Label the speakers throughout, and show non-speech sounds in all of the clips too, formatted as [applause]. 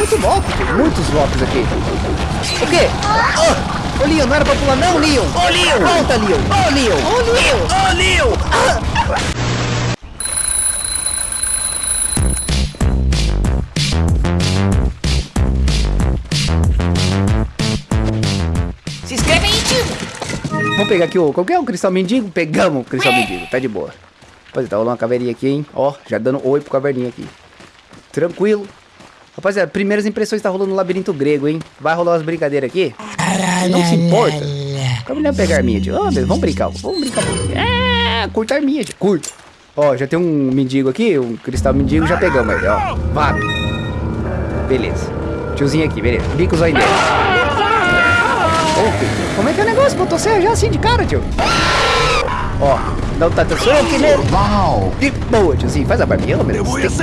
Speaker 1: muito tio. Muitos Locks aqui. O quê? Ô, Leon, não era pra pular não, Leon.
Speaker 2: Ô, Leon!
Speaker 1: Volta, Leon. Ô, Leon.
Speaker 2: Ô, Leon! Ô, Leon! Se inscreve aí, tio!
Speaker 1: Vamos pegar aqui o... Qual que é o cristal mendigo? Pegamos o cristal mendigo. Tá de boa. Rapaziada, tá rolando uma caveirinha aqui, hein? Ó, já dando oi pro caverninha aqui. Tranquilo. Rapaziada, primeiras impressões tá rolando no labirinto grego, hein? Vai rolar umas brincadeiras aqui? Não se importa. Como não pegar arminha, tio? Meu, vamos brincar. Vamos brincar. É, curta a arminha, tio. Curta. Ó, já tem um mendigo aqui, um cristal mendigo, já pegamos ele, ó. Vabe. Beleza. Tiozinho aqui, beleza. Bica os olhos dele. Como é que é o negócio? Botou você já assim de cara, tio. Ó, dá um tatu aqui nele.
Speaker 3: Uau!
Speaker 1: De boa, tiozinho. Faz a barbinha, ô, meu Deus.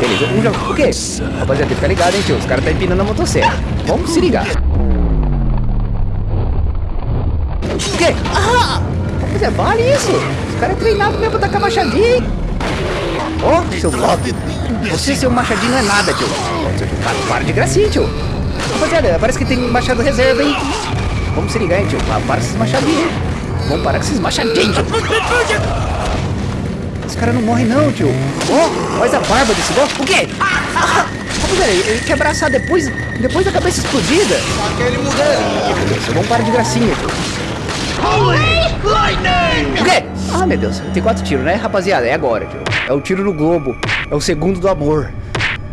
Speaker 1: Beleza, um já... O quê? Rapaziada, tem que ficar ligado, hein, tio. Os caras tá empinando a motosserra. Vamos se ligar. O quê? Ah! Rapaziada, vale isso. Os caras é treinado mesmo pra tacar machadinha, hein? Ó, seu Loki. Você, seu machadinho, não é nada, tio. Para, para de gracinha, tio. Rapaziada, parece que tem machado reserva, hein? Vamos se ligar, hein, tio. Para esses machadinhos, hein? Vamos parar com esses machadinhos. Esse cara não morre não, tio. Ó, faz a barba desse bom. O quê? Ah, rapaziada, ele ele quer abraçar depois, depois da cabeça explodida.
Speaker 3: Aquele
Speaker 1: Deus, vamos parar de gracinha, tio. O quê? Ah, meu Deus, tem quatro tiros, né, rapaziada? É agora, tio. É o tiro no globo. É o segundo do amor.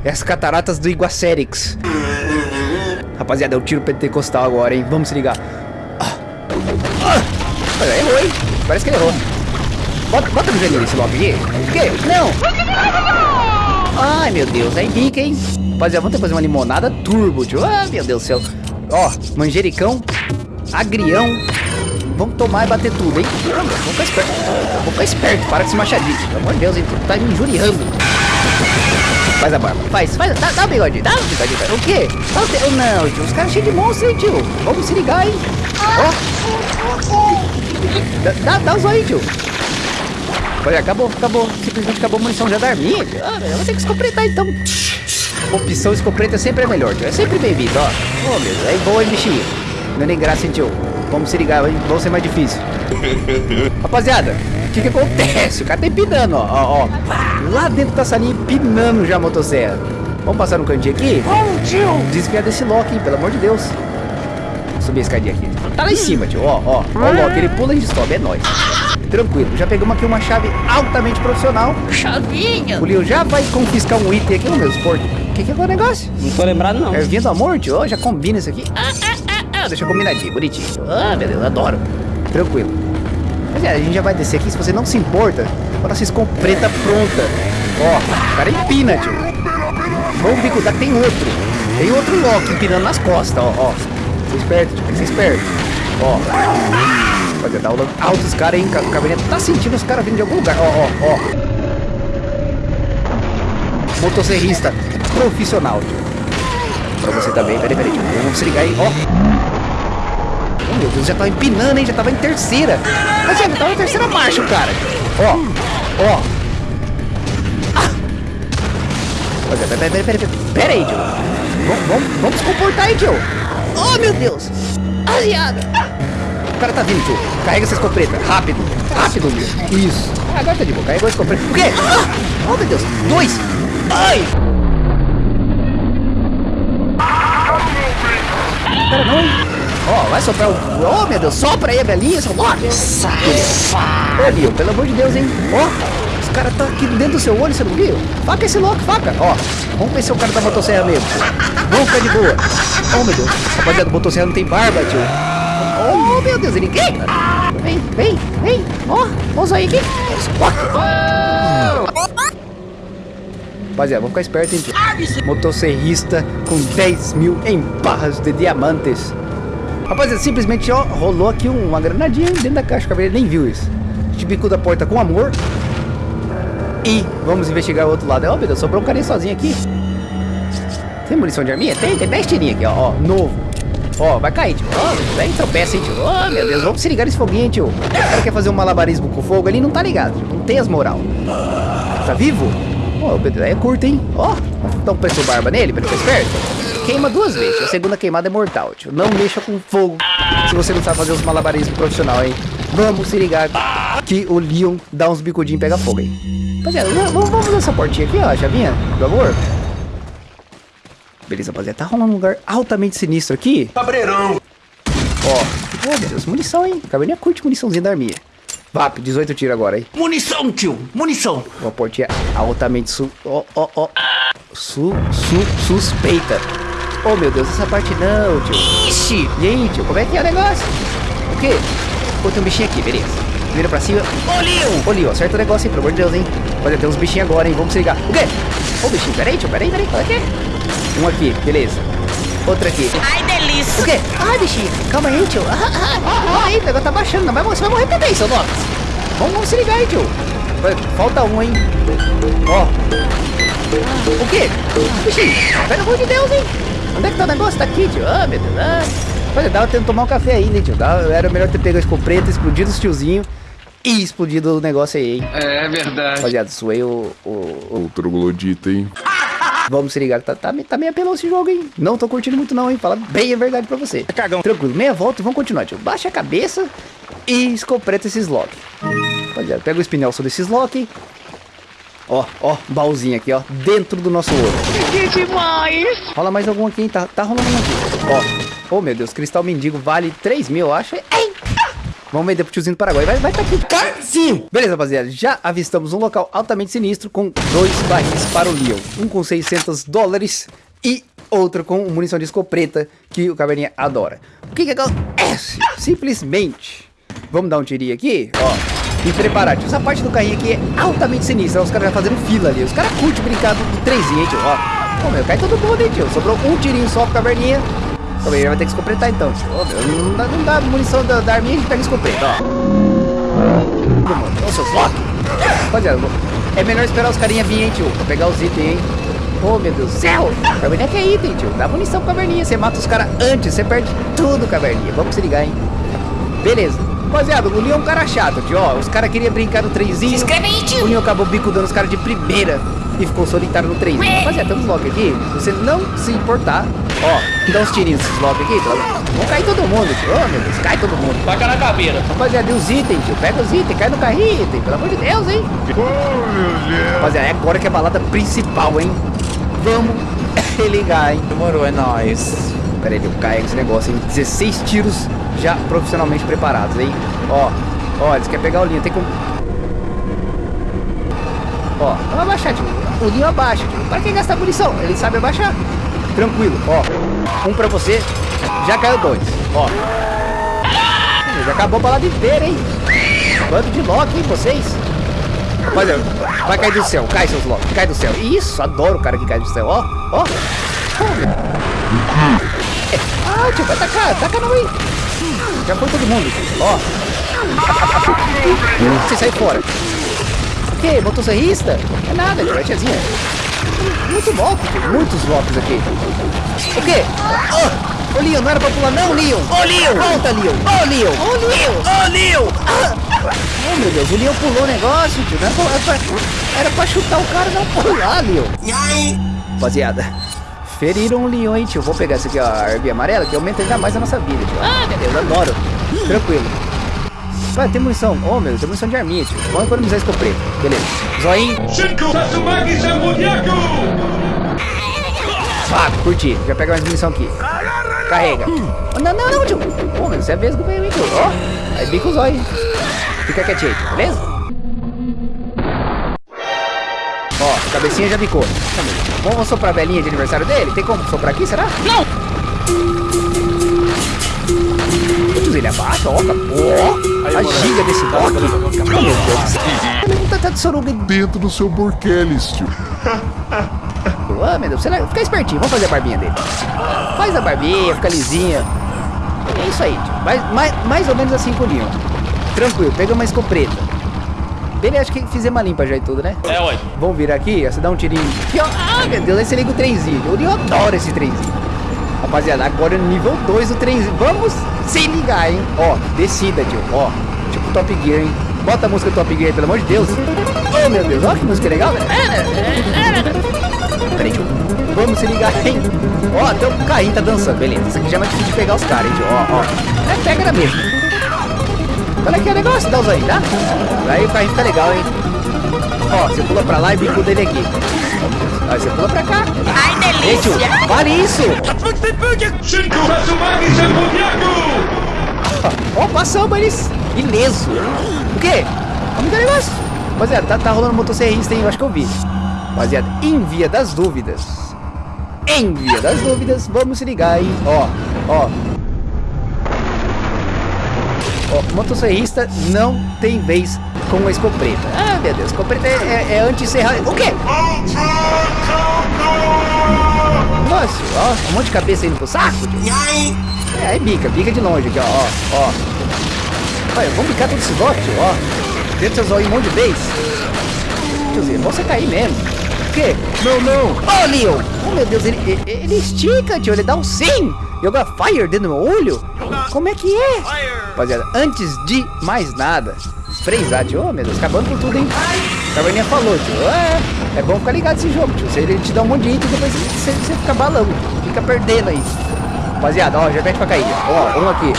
Speaker 1: É as cataratas do Iguacerix. Rapaziada, é o tiro pentecostal agora, hein? Vamos se ligar. Ah. Ah. Olha, errou, hein? Parece que ele errou. Bota, bota no gelinho esse Loki aqui. O quê? Não! Ai, meu Deus, aí bica, hein? Rapaziada, vamos ter que fazer uma limonada turbo, tio. Ah, meu Deus do céu. Ó, manjericão, agrião. Vamos tomar e bater tudo, hein? Vamos ficar esperto. Vamos ficar esperto, para com esse machadinho. Pelo amor de Deus, hein? Tu tá me injuriando. Faz a barba. Faz, faz. Dá, dá o bigodinho. Dá o bigodinho. O quê? O te... Não, tio. Os caras cheios de monstro, hein, tio? Vamos se ligar, hein? Ó. Dá, dá, os aí, tio. Olha, acabou, acabou. Simplesmente acabou a munição já da arminha, tio. Ah, eu vou ter que escopretar, então. Opção escopeta sempre é melhor, tio. É sempre bem-vindo, ó. Ô, meu Deus. Aí boa, hein, bichinho. Não é nem graça, hein, tio. Vamos se ligar, hein? Vamos ser mais difícil. [laughs] Rapaziada, o que que acontece? O cara tá empinando, ó, ó, ó. Lá dentro da salinha empinando já a motosserra. Vamos passar no cantinho aqui?
Speaker 3: Vamos, tio!
Speaker 1: Desviar desse Loki, hein? Pelo amor de Deus. Subir a escadinha aqui. Tá lá em cima, tio. Ó, ó. Ó o Loki, ele pula e a gente sobe. É nóis. Tranquilo. Já pegamos aqui uma chave altamente profissional.
Speaker 2: Chavinha!
Speaker 1: O Leon já vai confiscar um item aqui no meu esporte. O que que é o negócio?
Speaker 2: Não tô lembrado, não.
Speaker 1: Ervinha do amor, tio. Ó, já combina isso aqui. Ah, ah, ah, ah. Deixa combinadinho, bonitinho. Ah, meu Deus, adoro. Tranquilo. Mas é, a gente já vai descer aqui. Se você não se importa, bota essa escopeta pronta. Ó, o cara empina, tio. Vamos que tem outro. Tem outro Loki empinando nas costas, ó, ó. Ser esperto. Tem que ser esperto. Ó. Pode dar aula alto os caras, hein? O caverninha tá sentindo os caras vindo de algum lugar. Ó, ó, ó. Motosserrista profissional, tio. Pra você também. Peraí, peraí. Vamos se ligar aí, ó. Oh, meu Deus, já tava empinando, hein? Já tava em terceira. Mas já tava em terceira marcha, cara. Ó, ó. Ah. Peraí, peraí, peraí, peraí. Pera aí, tio. Vamos, vamos, vamos se comportar aí, tio. Oh, meu Deus. Aliado. O cara tá vindo, tio. Carrega essa escopeta. Rápido. Rápido, meu. Isso. Ah, agora tá de boa. Carregou a escopeta. O quê? Ah! Oh, meu Deus. Dois. Ai. Pera não, hein? Ó, vai soprar o... Oh, meu Deus. Sopra aí a velhinha.
Speaker 2: Safado!
Speaker 1: Ô, Leon, pelo amor de Deus, hein? Ó, os caras tá aqui dentro do seu olho, você não viu? Faca esse louco, faca. Ó, vamos ver se o cara da motosserra mesmo. Vamos ficar de boa. Oh, meu Deus. Rapaziada, o motosserra não tem barba, tio. Oh, meu Deus, ele quem? Vem, vem, vem. Ó, vamos aí aqui. Rapaziada, vamos ficar esperto, hein, tio. Motosserrista com 10 mil em barras de diamantes. Rapaziada, simplesmente, ó, rolou aqui uma granadinha dentro da caixa. O cabelo nem viu isso. A gente bicou da porta com amor. E vamos investigar o outro lado. Ó, meu Deus, sobrou um carinha sozinho aqui. Tem munição de arminha? Tem, tem 10 tirinhos aqui, ó, ó, novo. Ó, vai cair, tio. Ó, vem tropeça, hein, tio. Ó, meu Deus, vamos se ligar nesse foguinho, tio. O cara quer fazer um malabarismo com fogo ali, não tá ligado, tio. Não tem as moral. Tá vivo? Ó, oh, é curto, hein? Ó, dá um preço barba nele pra ele ficar esperto. Queima duas vezes. A segunda queimada é mortal, tio. Não mexa com fogo se você não sabe fazer os malabarismos profissional, hein? Vamos se ligar que o Leon dá uns bicudinhos e pega fogo, hein? Rapaziada, vamos, vamos fazer essa portinha aqui, ó, chavinha, por favor. Beleza, rapaziada. Tá rolando um lugar altamente sinistro aqui.
Speaker 3: Cabreirão.
Speaker 1: Ó. Meu Deus, munição, hein? Caverninha curte muniçãozinha da arminha. VAP, 18 tiro agora, hein?
Speaker 3: Munição, tio. Munição.
Speaker 1: Uma portinha altamente su... Ó, ó, ó. Su... Su... Suspeita. Oh, meu Deus, essa parte não, tio.
Speaker 2: Ixi.
Speaker 1: E aí, tio, como é que é o negócio? O quê? Pô, tem um bichinho aqui, beleza. Vira pra cima.
Speaker 2: Ô.
Speaker 1: Ô, Leon, acerta o negócio aí, pelo amor de Deus, hein? Olha, tem uns bichinhos agora, hein? Vamos se ligar. O quê? Ô, bichinho, peraí, tio, peraí, peraí. Que é? Um aqui, beleza. Outro aqui.
Speaker 2: Ai, delícia.
Speaker 1: O quê? Ai, bichinho, calma aí, tio. Ah, ah, ah, aí, o negócio tá baixando. Não vai, você vai morrer também, seu Lopes. Vamos, vamos se ligar aí, tio. Falta um, hein? Ó. O quê? Bichinho, pelo amor de Deus, hein? Onde é que tá o negócio? Tá aqui, tio. Ah, meu Deus. Ah. Olha, dava tendo tomar um café ainda, hein, tio. Dava, era melhor ter pegado esse preto, explodido os tiozinhos e explodido o negócio aí, hein?
Speaker 3: É verdade.
Speaker 1: Rapaziada, suei o... o, o...
Speaker 4: O troglodita, hein?
Speaker 1: Vamos se ligar, tá, tá, tá meio apelão esse jogo, hein? Não tô curtindo muito não, hein? Fala bem a verdade pra você.
Speaker 2: Cagão.
Speaker 1: Tranquilo, meia volta e vamos continuar, tio. Baixa a cabeça e escopeta esses lock. Rapaziada, pega o espinel sobre esses lock. Ó, ó, baúzinho aqui, ó, dentro do nosso ouro.
Speaker 2: Que demais.
Speaker 1: Rola mais algum aqui, hein? Tá, tá rolando um aqui. Ó, oh meu Deus, cristal mendigo vale 3 mil, eu acho. Ei! Vamos vender pro tiozinho do Paraguai. Vai, vai tá aqui. Sim! Beleza, rapaziada. Já avistamos um local altamente sinistro com dois barris para o Leon. Um com 600 dólares e outro com munição de escopeta que o Caverninha adora. O que que acontece? Simplesmente. Vamos dar um tirinho aqui, ó. E preparar, tio. Essa parte do carrinho aqui é altamente sinistra. Os caras já fazendo fila ali. Os caras curtem brincar do, do trenzinho, hein, tio. Ó. Pô, meu, cai todo mundo, hein, tio. Sobrou um tirinho só pro Caverninha. Também vai ter que escopretar então, tio. Ó, meu, não, dá, não dá munição da, da arminha, a gente pega escopeta, ó. Todo mundo. Olha seus lock. Rapaziada, é melhor esperar os carinha vir, hein, tio. Pra pegar os itens, hein. Oh, meu Deus do céu. Caverninha que é item, tio. Dá munição pro Caverninha. Você mata os caras antes, você perde tudo, Caverninha. Vamos se ligar, hein. Beleza. Rapaziada, o Leon é um cara chato, tio. Ó, os caras queriam brincar no trenzinho.
Speaker 2: Se inscreve aí, tio.
Speaker 1: O Leon acabou bicudando os caras de primeira e ficou solitário no trenzinho. Rapaziada, temos lock aqui. Se você não se importar, ó, dá uns tirinhos nesses lock aqui. Vão cair todo mundo, tio. Oh, meu Deus, cai todo mundo.
Speaker 2: Taca na caveira.
Speaker 1: Rapaziada, e os itens, tio. Pega os itens, cai no carrinho, item. Pelo amor de Deus, hein.
Speaker 4: Oh, meu Deus.
Speaker 1: Rapaziada, é agora que é a balada principal, hein. Vamos [laughs] ligar, hein.
Speaker 2: Demorou, é nóis.
Speaker 1: Pera aí, eu caio esse negócio, hein. 16 tiros já profissionalmente preparados, hein. Ó, ó, eles querem pegar o linho, tem como... Ó, vamos abaixar, tio. O linho abaixa. Para quem gastar munição? Ele sabe abaixar. Tranquilo, ó. Um pra você. Já caiu dois. Ó. Já acabou a balada inteira, hein? Bando de lock, hein, vocês? Olha, vai cair do céu. Cai, seus lock. Cai do céu. Isso, adoro o cara que cai do céu. Ó, ó. É. Ah, tio, vai tacar. Taca não aí. Já foi todo mundo. Ó. Você sai fora. Quê? Motosserrista? É nada, tio. É tiazinha. Muito tio. Muitos locks aqui. O quê? Oh! Leon, não era pra pular não, Leon.
Speaker 2: Ô, Leon.
Speaker 1: Volta, Leon. Ô, Leon.
Speaker 2: Ô, Leon. Ô, Leon.
Speaker 1: Oh, meu Deus, o Leon pulou o negócio, tio. Era, pra, era, pra, era pra chutar o cara, não pular, Leon. Rapaziada, feriram o Leon, hein, tio. Vou pegar essa aqui, ó, a arminha amarela, que aumenta ainda mais a nossa vida, tio. Ah, meu Deus, adoro. Tranquilo. Vai, tem munição. Oh, meu Deus, tem munição de arminha, tio. Vamos economizar escopeta. Beleza. Zoinho. Ah, curti. Já pega mais munição aqui. Carrega. Oh, não, não, não, tio. Pô, meu, você é vesgo mesmo, hein, tio. Ó, aí bica o zóio. Fica quietinho aí, tio. Beleza? Ó, cabecinha já bicou. Vamos soprar a velhinha de aniversário dele? Tem como soprar aqui, será?
Speaker 2: Não.
Speaker 1: Putz, ele abaixa, ó, ó. A giga desse lock. Oh, meu Deus do céu. Ele não tá, tá de soruga.
Speaker 4: Dentro do seu Borkelis, tio.
Speaker 1: Ah, meu Deus, você vai ficar espertinho. Vamos fazer a barbinha dele. Faz a barbinha, fica lisinha. É isso aí, tio. Mais, mais, mais ou menos assim com o Leon. Tranquilo, pega uma escopeta. Beleza, acho que fizemos uma limpa já e tudo, né?
Speaker 2: É, ué.
Speaker 1: Vamos virar aqui, ó, você dá um tirinho. Aqui, ó. Ah, meu Deus, aí você liga o trenzinho. O Leon adora esse trenzinho. Rapaziada, agora é nível 2 o trenzinho. Vamos se ligar, hein? Ó, descida, tio. Ó, tipo Top Gear, hein? Bota a música Top Gear pelo amor de Deus. Oh, meu Deus, olha que música legal. Peraí, tio. Vamos se ligar, hein? Ó, até o carrinho tá dançando, beleza. Isso aqui já é mais difícil de pegar os caras, hein, tio. Ó, ó. É, pega. Qual é que é negócio? Dá os aí, tá? Aí o carrinho fica legal, hein? Ó, você pula pra lá e bico dele aqui. Aí você pula pra cá.
Speaker 2: Ai, delícia!
Speaker 1: vale isso! Ó, passamos eles ileso. O quê? Como que é o negócio? Rapaziada, tá, tá rolando motosserrista, hein? Eu acho que eu vi. Rapaziada, em via das dúvidas. Em via das dúvidas, vamos se ligar, hein? Ó, ó. Ó, motosserrista não tem vez com a escopeta. Ah, meu Deus, escopeta é, é, é anti-serra... O quê? Nossa, ó, um monte de cabeça indo pro saco, tio. É, aí bica, bica de longe aqui, ó, ó, ó. Olha, vamos bicar todo esse ó. Dentro seus olhos um monte de vez. Tiozinho, você cair mesmo. O quê?
Speaker 4: Não, não.
Speaker 1: Ô, Leon! Oh, meu Deus, ele, ele, ele estica, tio, ele dá um sim! Joga fire dentro do meu olho? Como é que é? Rapaziada, antes de mais nada, sprayzar, tio. Oh, meu Deus, acabando com tudo, hein? A Caverninha falou, tio. É, é bom ficar ligado nesse jogo, tio. Se ele te dá um monte de item, depois você, você fica balão. Fica perdendo aí. Rapaziada, ó, já mete pra cair. Ó, um aqui.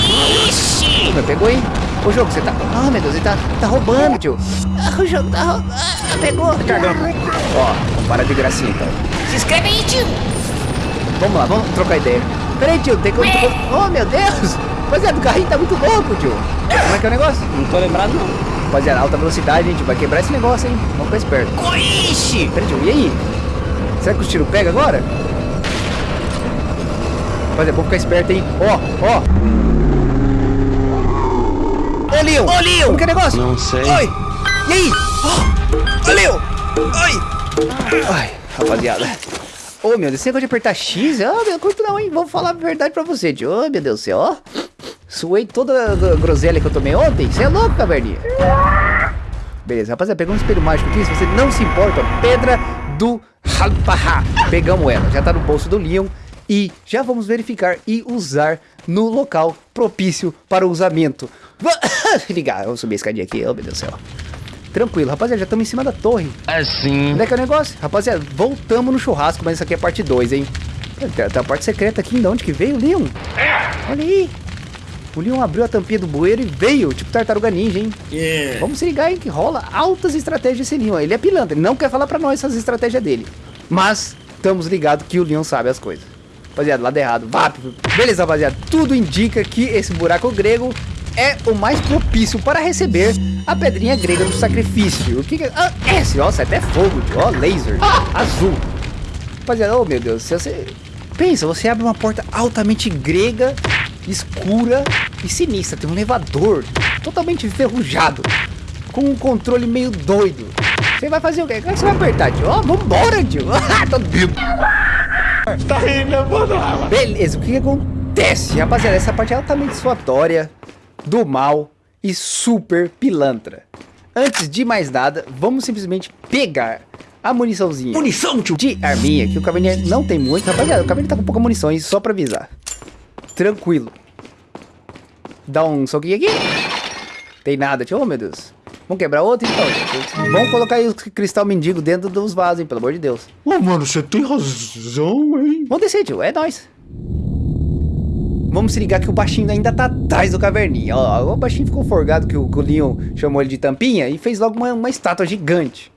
Speaker 2: Ixi!
Speaker 1: Meu, pegou, hein? O jogo, você tá... Ah, meu Deus, ele tá, tá roubando, tio. Ah, o jogo tá roubando. Ah, pegou. Ó, para de gracinha, então.
Speaker 2: Se inscreve aí, tio!
Speaker 1: Vamos lá, vamos trocar ideia. Peraí, tio, tem como... Oh, meu Deus! Rapaziada, o carrinho tá muito louco, tio. Como é que é o negócio?
Speaker 5: Não tô lembrado não.
Speaker 1: Rapaziada, alta velocidade, gente, vai quebrar esse negócio, hein? Vamos ficar esperto.
Speaker 2: Ixi!
Speaker 1: Peraí, tio, e aí? Será que os tiros pegam agora? Rapaziada, vamos ficar esperto, hein? Ó, ó. Ô, Leon! Ô, Leon! Como que é o negócio?
Speaker 5: Não sei.
Speaker 1: Oi! E aí? Ô, ô, Leon! Oi! Ai, rapaziada. Ô, meu Deus, esse negócio de apertar X, ó, meu curto não, hein? Vou falar a verdade pra você. Ô, meu Deus do céu, ó. Suei toda a gro- groselha que eu tomei ontem. Você é louco, caverninha. Beleza, rapaziada, pegamos um espelho mágico aqui. Se você não se importa, pedra do Halpaha. Pegamos ela, já tá no bolso do Leon. E já vamos verificar e usar no local propício para o usamento. [coughs] [coughs] Ligar, vamos subir a escadinha aqui, oh meu Deus do céu. Tranquilo, rapaziada, já estamos em cima da torre.
Speaker 5: Assim.
Speaker 1: Onde é que é o negócio? Rapaziada, voltamos no churrasco, mas isso aqui é parte 2, hein? Tem, tem a parte secreta aqui, de onde que veio o Leon? Olha aí. O Leon abriu a tampinha do bueiro e veio, tipo tartaruga ninja, hein? Vamos se ligar, hein, que rola altas estratégias esse Leon. Ele é pilantra, ele não quer falar pra nós essas estratégias dele. Mas, estamos ligados que o Leon sabe as coisas. Rapaziada, lado errado, vap. Beleza, rapaziada, tudo indica que esse buraco grego é o mais propício para receber a pedrinha grega do sacrifício. O que que é? Ah, esse, nossa, até fogo, ó, laser, azul. Rapaziada, oh meu Deus, se você... Pensa, você abre uma porta altamente grega, escura e sinistra. Tem um elevador totalmente enferrujado, com um controle meio doido. Você vai fazer o quê? Como é que você vai apertar, tio? Ó, vambora, tio. [laughs] Tô
Speaker 5: Tá rindo, mano.
Speaker 1: Beleza, o que, que acontece? Rapaziada, essa parte é altamente suatória, do mal e super pilantra. Antes de mais nada, vamos simplesmente pegar a muniçãozinha
Speaker 3: Munição, tio!
Speaker 1: de arminha, que o Caverninha não tem muito. Rapaziada, o Caverninha tá com pouca munição, isso só pra avisar. Tranquilo. Dá um soquinho aqui. Tem nada, tio. Oh, meu Deus. Vamos quebrar outro então, gente. Vamos colocar aí o cristal mendigo dentro dos vasos, hein, pelo amor de Deus.
Speaker 4: Ô, mano, você tem razão, hein?
Speaker 1: Vamos descer, tio. É nóis. Vamos se ligar que o baixinho ainda tá atrás do caverninha. Ó, o baixinho ficou forgado que o, que o Leon chamou ele de tampinha e fez logo uma, uma estátua gigante.